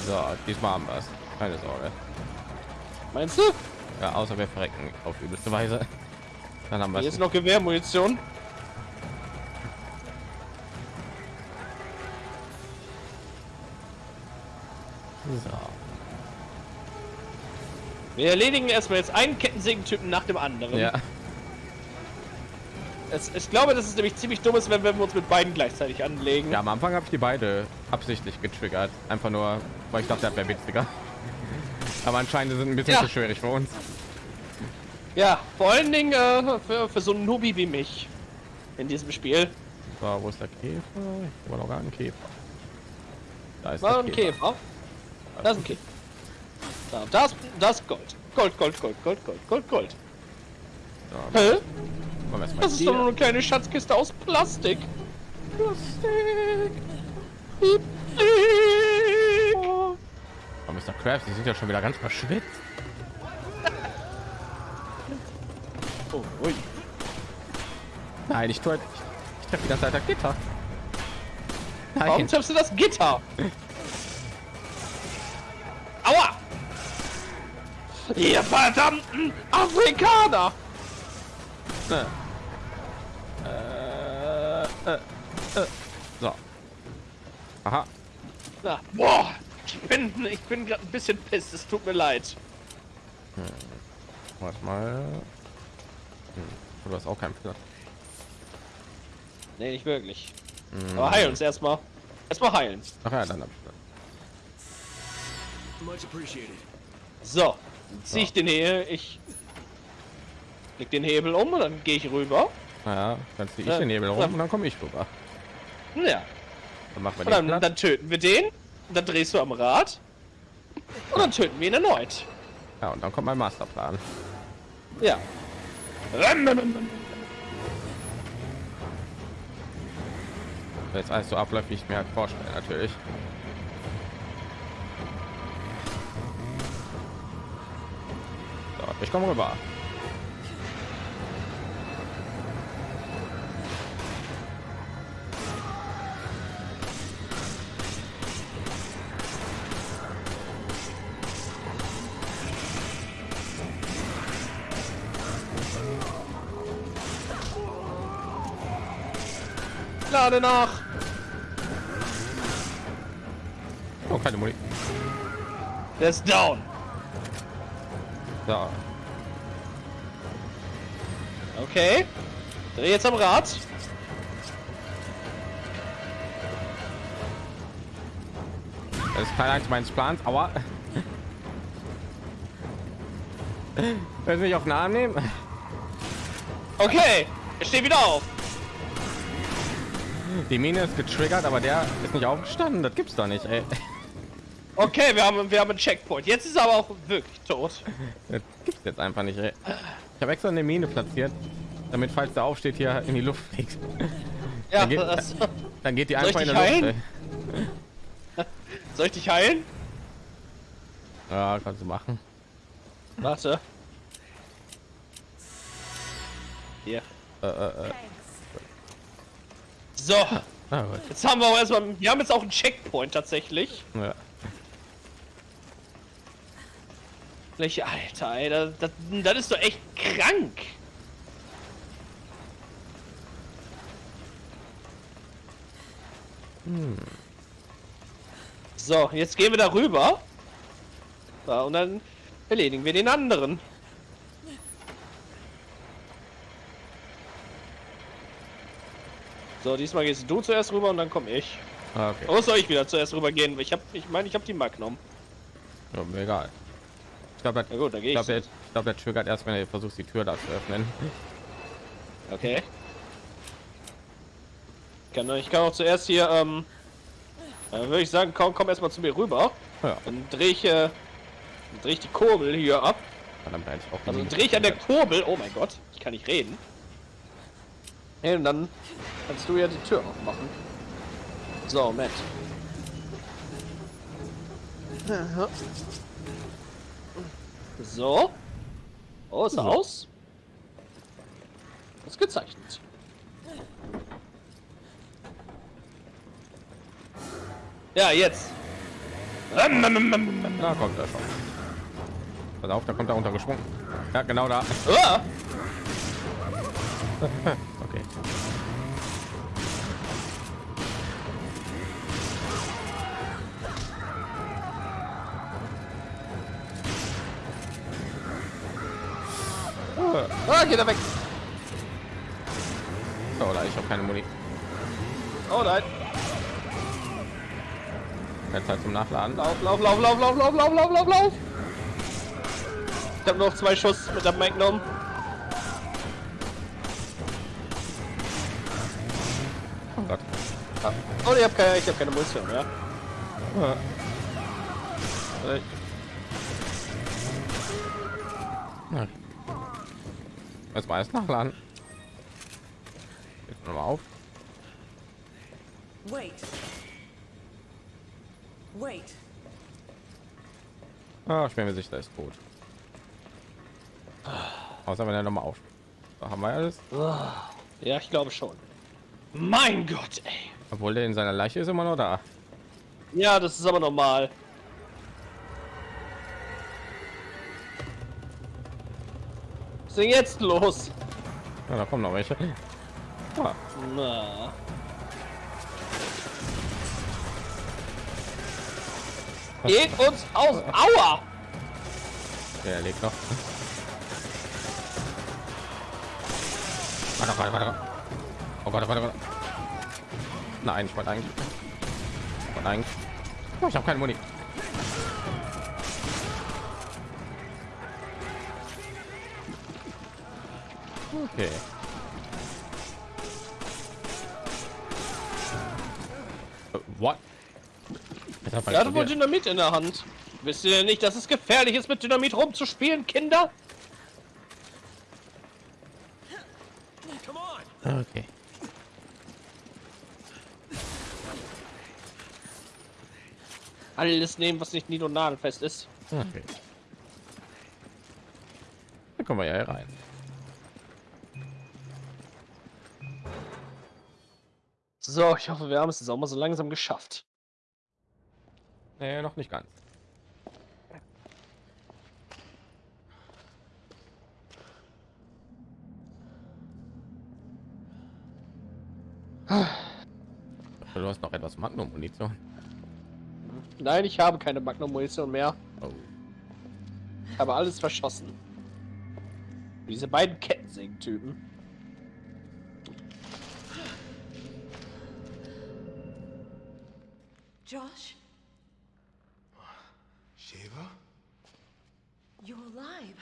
So, diesmal haben wir es. Keine Sorge. Meinst du? Ja, außer wir verrecken auf übelste Weise. Dann haben wir ist noch Gewehrmunition. So. Wir erledigen erstmal jetzt einen Kettensägen-Typen nach dem anderen. Ja, Es, ich glaube, das ist nämlich ziemlich dumm ist, wenn wir uns mit beiden gleichzeitig anlegen. ja, am Anfang habe ich die beide absichtlich getriggert. Einfach nur, weil ich dachte, das wäre witziger. Aber anscheinend sind ein bisschen Ja. zu schwierig für uns. Ja, vor allen Dingen äh, für, für so einen Nubi wie mich in diesem Spiel. So, wo ist der Käfer? Ich war noch gar ein Käfer. Da ist War ein Käfer. Da ist ein Käfer. Da, das, das Gold. Gold, Gold, Gold, Gold, Gold, Gold, Gold. So, Hä? Wir erstmal Das ist doch nur eine kleine Schatzkiste aus Plastik. Plastik. Piep, piep. Oh, Mr. Krabs, die sind ja schon wieder ganz verschwitzt. Oh, ui. Nein, ich tue ich, ich treffe die ganze Zeit das Gitter. Warum Nein, triffst du das Gitter? Aua! Ihr verdammten Afrikaner! äh, Aha, Na, boah, ich bin, ich bin gerade ein bisschen piss. Es tut mir leid. Warte mal. Hm. Du hast auch keinen Platz. Nee, nicht wirklich. Hm. Aber heilen uns erstmal. Erstmal heilen. Ach ja, dann hab ich Platz. Much appreciated. So, dann zieh ich den Hebel, ich leg den Hebel um und dann gehe ich rüber. Naja, dann ziehe ich Ja, den Nebel rum ja. und dann komme ich rüber. Ja, Dann machen wir und den dann, dann töten wir den, und dann drehst du am Rad und dann töten wir ihn erneut. Ja, und dann kommt mein Masterplan. Ja. Jetzt alles so abläuft, wie ich mir halt vorstelle, natürlich. So, ich komme rüber. Lade nach. Oh, keine Muni. Der ist down. So, Okay. Dreh jetzt am Rad. das ist Teil 1 meines Plans, aber Willst du mich auf den Arm nehmen? Okay. Er steht wieder auf. Die Mine ist getriggert, aber der ist nicht aufgestanden. Das gibt's doch nicht, ey. Okay, wir haben, wir haben einen Checkpoint. Jetzt ist er aber auch wirklich tot. Das gibt's jetzt einfach nicht, ey. Ich habe extra eine Mine platziert, damit falls der aufsteht hier in die Luft fliegt. Ja, Dann geht- das, Dann geht die einfach in der Luft. heilen? Soll ich dich heilen? Ja, kannst du machen. Warte. Hier. Äh, äh, äh. So, Ah, jetzt haben wir auch erstmal, wir haben jetzt auch einen Checkpoint tatsächlich. Ja. Welche Alter, ey, das, das, das ist doch echt krank. So, jetzt gehen wir darüber. So, und dann erledigen wir den anderen. So, diesmal gehst du zuerst rüber und dann komme ich. Ah, okay. Oder soll ich wieder zuerst rüber gehen? Ich habe, ich meine, ich habe die Magnum. Ja, mir egal. Ich glaube, Na gut, dann gehe ich ich. glaube, der, ich glaub, der triggert erst, wenn er versucht, die Tür da zu öffnen. (laughs) Okay. Kann, ich kann auch zuerst hier, ähm, dann würde ich sagen, komm, komm erstmal zu mir rüber. Ja, Dann drehe ich, äh, drehe ich die Kurbel hier ab. verdammt. Also drehe ich an der. Kurbel. Oh mein Gott, ich kann nicht reden. Ja, und dann kannst du ja die Tür aufmachen. So, Matt. So. Oh, ist er aus? Ist gezeichnet. Ja, jetzt. Da kommt er schon. Pass auf, da kommt er runtergesprungen. Ja, genau da. (laughs) geht er weg. Oh, oder ich habe keine Muni. Oh nein. Jetzt halt zum Nachladen. Lauf, lauf, lauf, lauf, lauf, lauf, lauf, lauf, lauf, lauf. Ich habe noch zwei Schuss mit der Magnum. Oh Gott. Ah, Oh, ich habe keine, ich hab keine Munition mehr. Ja. Jetzt mal erst nachladen. Jetzt noch mal auf. Wait. Wait. Ah, ich bin mir sicher, der ist tot. Außer wenn er noch mal auf. Da haben wir alles. Ja, ich glaube schon. Mein Gott, ey. Obwohl der in seiner Leiche ist immer noch da. Ja, das ist aber normal. Ist denn jetzt los? Ja, da kommen noch welche. Ah, Na. Geht uns aus. Aua! Ja, er lebt noch. Warte, warte, warte. Oh Gott, warte, warte. Nein, ich wollte eigentlich. Ich wollte eigentlich. Oh, ich habe keine Muni. Okay. Äh, What? Er hat wohl explodiert. Dynamit in der Hand. Wisst ihr denn nicht, dass es gefährlich ist, mit Dynamit rumzuspielen, Kinder? Okay. Alles nehmen, was nicht nied- und nagelfest ist. Okay. Dann kommen wir ja rein. So, ich hoffe, wir haben es jetzt auch mal so langsam geschafft. Nee, noch nicht ganz. Du hast noch etwas Magnum-Munition. Nein, ich habe keine Magnum-Munition mehr. Oh. Ich habe alles verschossen. Diese beiden Kettensägen-Typen. Josh, Shiva? you're alive.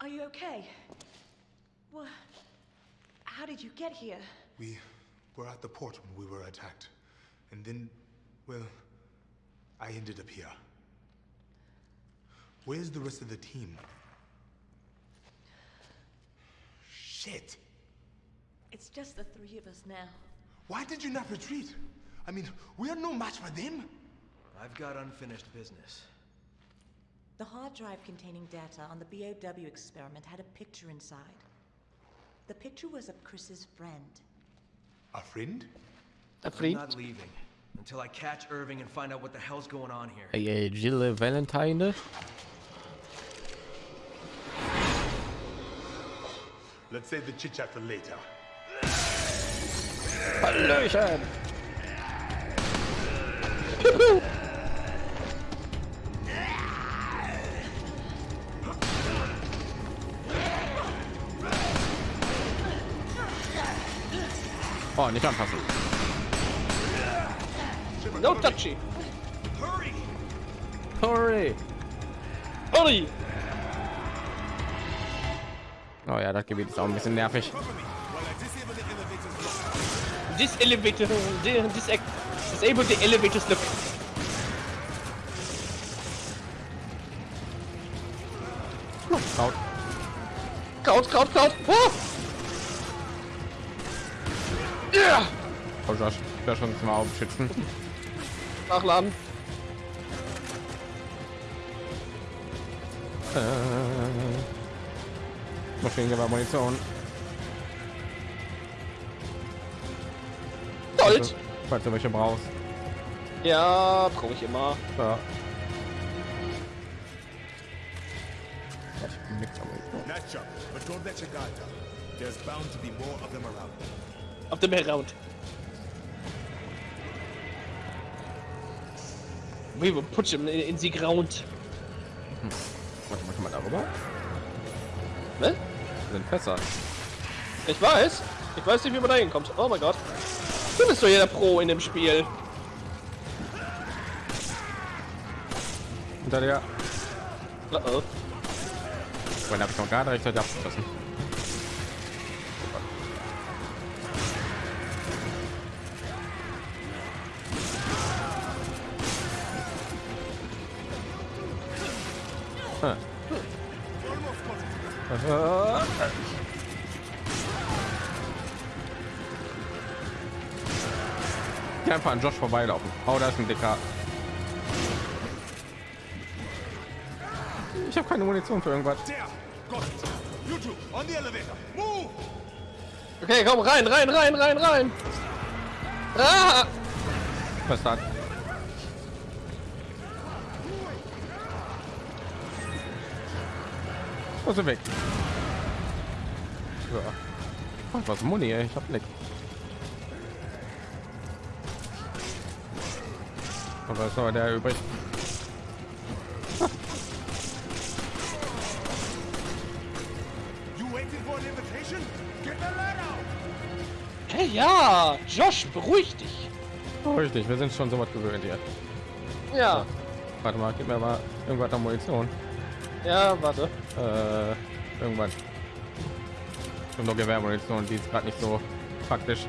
Are you okay? What? How did you get here? We were at the port when we were attacked. And then, well, I ended up here. Where's the rest of the team? Shit! It's just the three of us now. Why did you not retreat? I mean, we are no match for them. I've got unfinished business. The hard drive containing data on the BOW experiment had a picture inside. The picture was of Chris's friend. A friend? A friend? I'm not leaving until I catch Irving and find out what the hell's going on here. Ey, ey, Jill Valentine. Let's save the chit chat for later. Hallöchen! (laughs) Oh, nicht anfassen. No touchy! Hurry! Sorry. Hurry! Oh ja, das Gebiet ist auch ein bisschen nervig. This elevator, this disable the elevators look. Kraut. Kraut, Kraut, Kraut! Oh! Ja! Oh, Josh, ich werde schon mal aufschützen. Nachladen. Äh, Maschinengewehr Munition. Gold! Falls du welche brauchst. Ja, brauche ich immer. Ja. Ich bin nix am. Nice job, but don't let your guard down. There's bound to be more of them around. Auf dem Heraund. We will put him in, in the ground. Warte mal, kann man darüber? Ne? Sind Fässer. Ich weiß. Ich weiß nicht, wie man da hinkommt. Oh mein Gott. Du bist doch jeder Pro in dem Spiel. Hinter dir. Uh oh. Vorhin habe ich noch gar nicht rechtzeitig abgeschossen. Ah. Ah. Ja, einfach an Josh vorbeilaufen. Oh, da ist ein dicker. Keine Munition für irgendwas. Okay, komm rein, rein, rein, rein, rein. Ah! Was hat? Wo sind weg? Ja. Was Muni, ey. ich hab nichts. Und was war der übrig? Ja, Josh, beruhig dich. Oh, richtig, wir sind schon so was gewöhnt hier. Ja, Warte mal, gib mir mal irgendwas an Munition. ja, warte. Äh, irgendwann. Und noch Gewehrmunition, die ist gerade nicht so praktisch.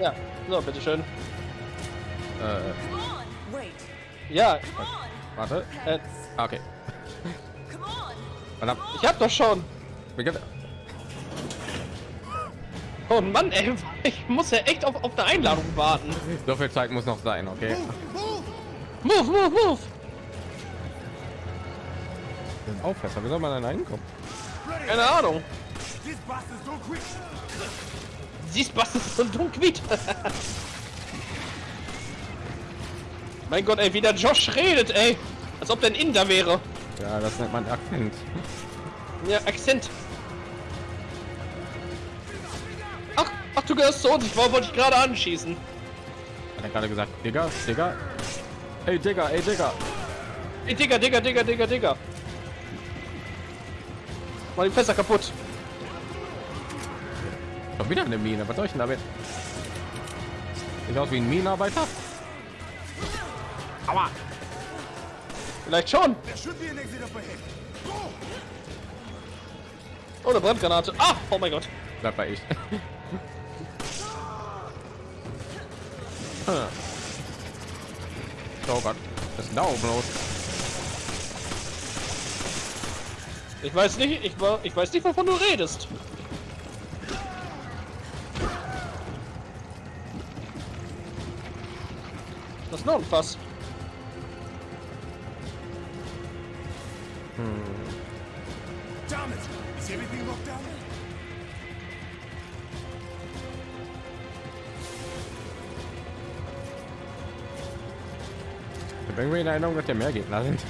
Ja, so, bitteschön. Äh. Ja, warte. äh, Ah, Okay. Ich hab doch schon. Oh Mann, ey, ich muss ja echt auf, auf eine Einladung warten. So viel Zeit muss noch sein, okay? Move, move, move. Auffässer, wie soll man denn reinkommen? Keine Ahnung. Siehst was ist so dunkel. (laughs) mein Gott, ey, wie der Josh redet, ey. Als ob der ein Inder wäre. Ja, das nennt man Akzent. Ja, Akzent. Ach, du gehörst zu uns. Ich wollte wollte dich gerade anschießen. Hat er gerade gesagt, Digga, Digga. Ey, Digga, ey, Digga. Ey, Digga, Digga, Digga, Digga, Digga. Mal die Fässer kaputt. Doch wieder eine Mine. Was soll ich denn damit? Sieht aus wie ein Minenarbeiter. Aua. Vielleicht schon. Go! Oh, eine Brandgranate. Ah, oh mein Gott. Bleib bei ich. (laughs) oh Gott, das ist da los. Ich weiß nicht, ich, war- ich weiß nicht, wovon du redest. Das ist noch ein Fass. Damn habe irgendwie in Erinnerung, dass der mehr Gegner sind.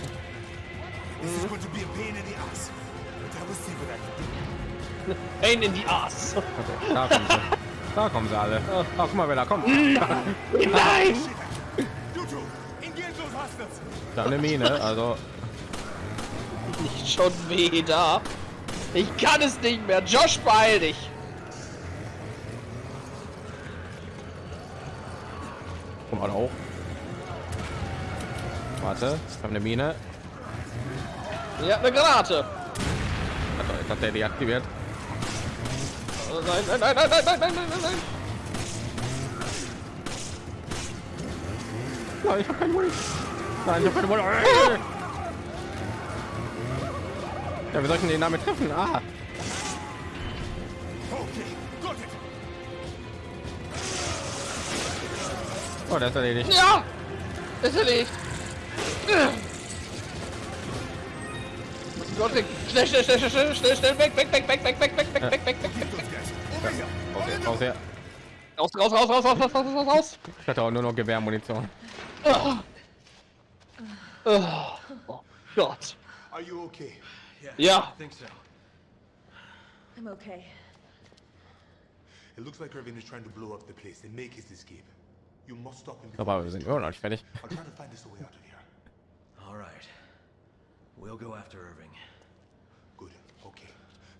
Pain in die Ass. Okay, da kommen sie. Da kommen sie alle. Ach, guck mal, wer da kommt. (laughs) Nein! Those hostiles. Da eine Mine, also Nicht schon wieder. Ich kann es nicht mehr. Josh, beeil dich. komm mal hoch. Warte, ich habe eine Mine. Ja, eine Granate. Also, ich habe der deaktiviert. Oh, Nein, nein, nein, nein, nein, nein, nein, nein, nein. Nein, ich habe keine Munition. Nein, ich habe keine Munition. (laughs) Ja, wir sollten den damit treffen. Ah, oh, der ist erledigt. Ja! Ist erledigt. Gott, schnell, schnell, schnell, schnell, schnell, schnell, schnell, weg, weg, weg, weg, weg, weg, weg, weg, weg, weg, weg, weg, weg. Over here. Okay, raus her. Raus, raus, raus, raus, raus, raus, raus, raus, raus. Ich hatte auch nur noch Gewehrmunition. Oh. Oh Gott. Are you okay? Ja. think so. I'm okay. It looks like Irvin is trying to blow up the place and make his escape. You must stop him. Aber wir sind immer noch nicht fertig. I'll try to find us a way out of here. All right. We'll go after Irving. Good. Okay.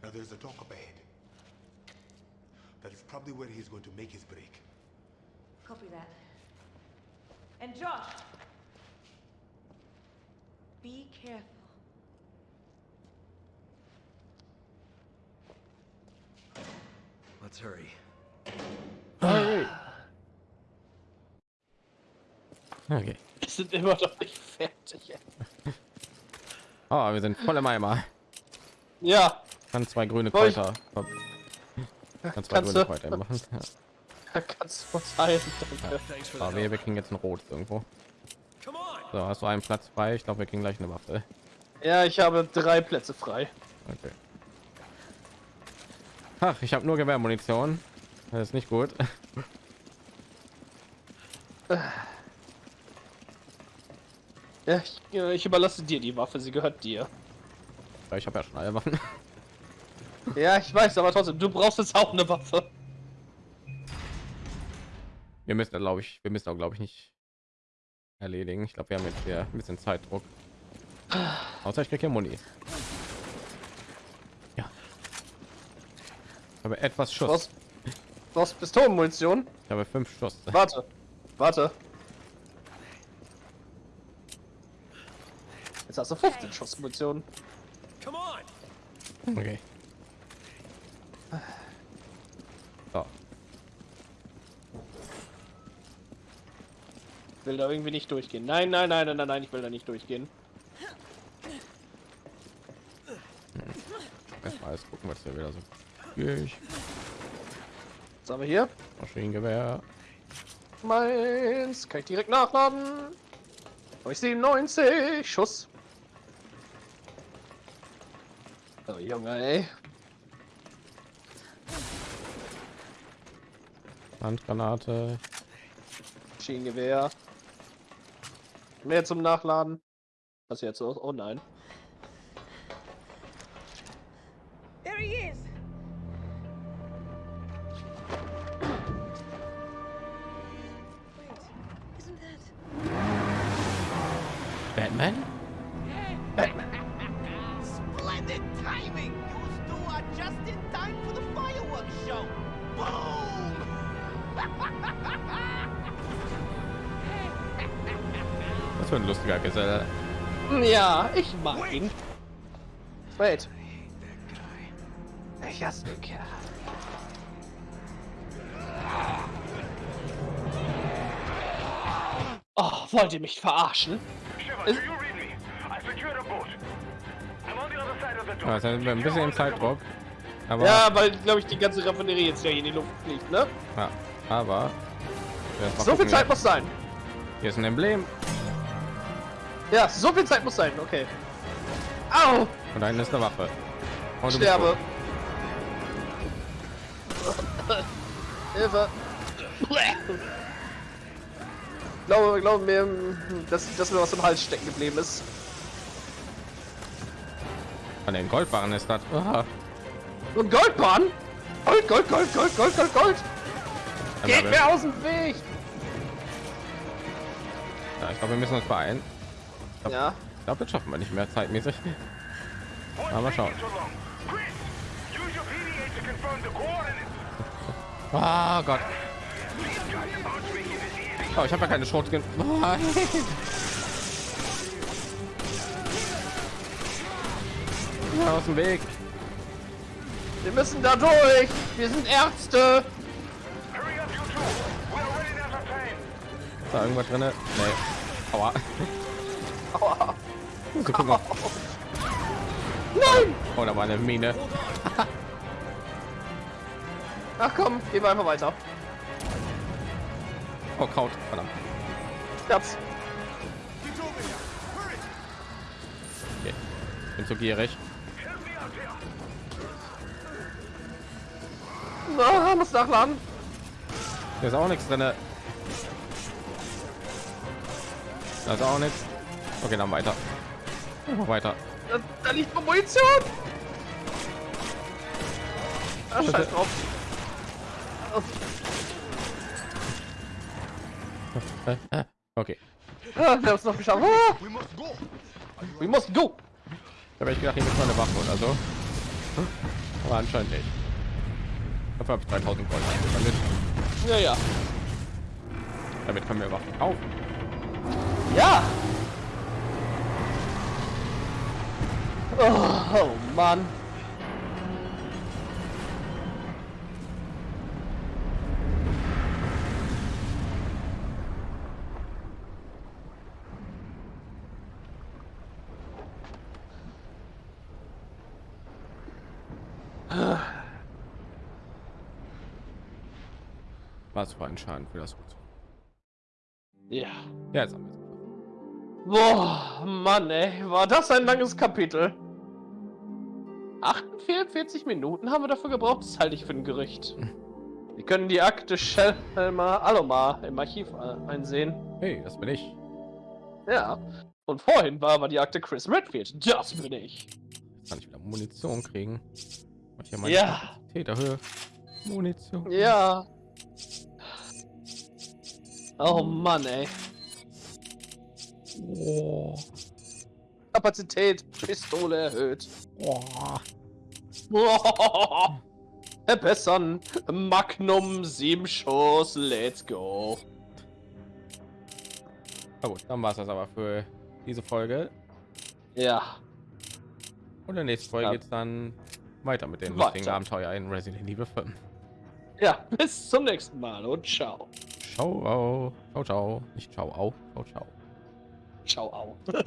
Now there's a dock up ahead. That is probably where he's going to make his break. Copy that. And Josh! Be careful. Let's hurry. Alright. Okay. Wir sind immer noch nicht fertig. Oh, wir sind voll im Eimer. Ja, Kann zwei grüne Kräuter. Kann zwei Kannst grüne du? Kräuter machen. (laughs) Ja. kannst du heilen. Danke. For the Aber wir, wir kriegen jetzt ein Rot irgendwo. So, hast du einen Platz frei? Ich glaube, wir kriegen gleich eine Waffe. Ja, ich habe drei Plätze frei. Okay. Ach, ich habe nur Gewehrmunition. Das ist nicht gut. (laughs) Ja, ich, ich überlasse dir die Waffe, sie gehört dir. Weil ich habe ja schon alle Waffen. (laughs) Ja, ich weiß, aber trotzdem, du brauchst jetzt auch eine Waffe. Wir müssen, glaube ich, wir müssen auch, glaube ich, nicht erledigen. Ich glaube, wir haben jetzt hier ein bisschen Zeitdruck. Außer ich kriege hier Muni. Ja. Aber etwas Schuss. Was? Pistolenmunition? Ich habe fünf Schuss. Warte. Warte. Jetzt hast du 15 Schuss Munition. Come on. Okay. So. Ich will da irgendwie nicht durchgehen. Nein, nein, nein, nein, nein, nein, ich will da nicht durchgehen. Erstmal alles gucken, was hier wieder so. Ich. Was haben wir hier? Maschinengewehr. Meins. Kann ich direkt nachladen? Habe ich 97 Schuss. Oh Junge, ey. Handgranate. Maschinengewehr. Mehr zum Nachladen. Was jetzt los? Oh nein. Ihn. Wait. Ich hasse den Kerl. Oh, wollt ihr mich verarschen? Shiver? I door. Ja, jetzt sind wir ein bisschen im Zeitdruck. Aber, Ja, weil, glaube ich, die ganze Raffinerie jetzt ja hier in die Luft fliegt, ne? ja, aber. So viel Zeit muss sein. Hier ist ein Emblem. Ja, so viel Zeit muss sein, okay. Au! Und da ist eine Waffe. Und du bist Sterbe. (laughs) Hilfe. glaube, glaube mir, dass, dass mir was im Hals stecken geblieben ist. An den Goldbarren ist das. Ah, Und Goldbahn? Gold, Gold, Gold, Gold, Gold, Gold, Gold. Geht aber- mir aus dem Weg. Ja, ich glaube, wir müssen uns beeilen. Ja. Glaube, das schaffen wir nicht mehr zeitmäßig. Aber schauen. (laughs) Ah Gott. Oh, ich habe ja keine. (laughs) Nein. Ja, aus dem Weg. Wir müssen da durch. Wir sind Ärzte. Ist da irgendwas drin? Nee. Aua. (laughs) Aua. Nein. Oh, da war eine Mine. Ach komm, gehen wir einfach weiter. Oh, Kraut. Verdammt. Hurry! Okay. Bin zu gierig. Na, muss nachladen. Hier ist auch nichts drin. Da ist auch nichts. Okay, dann weiter. Einfach weiter. Da, da liegt noch Munition. Ah, scheiß drauf. (laughs) Okay. Ah, wir haben es noch geschafft. Ah, We must go! we must go. Da habe ich gedacht, hier ist eine Waffe oder so. Aber anscheinend nicht. Dafür habe ich 3000 Gold. Damit, Ja, ja. damit können wir Waffen kaufen. Ja. Oh, oh Mann. Was für ein Schaden für das Gut. Ja. Ja, jetzt haben wir es. Boah, Mann, ey, war das ein langes Kapitel. 48 Minuten haben wir dafür gebraucht, das halte ich für ein Gerücht. Wir können die Akte Shelma Alomar im Archiv äh, einsehen. Hey, das bin ich. Ja. Und vorhin war aber die Akte Chris Redfield. Das bin ich. Jetzt kann ich wieder Munition kriegen. Ich hier meine Ja. Täterhöhe. Munition. Ja. Oh Mann, ey. Oh. Kapazität, Pistole erhöht. Boah. (laughs) verbessern. Magnum 7 Schuss, let's go. Na gut, dann war es das aber für diese Folge. Ja. Und in der nächsten Folge Ja. geht's dann weiter mit den Weiter. lustigen Abenteuer in Resident Evil 5. Ja, bis zum nächsten Mal und ciao. Ciao, ciao, ciao, nicht ciao, au, ciao, ciao. Ciao, au. (laughs)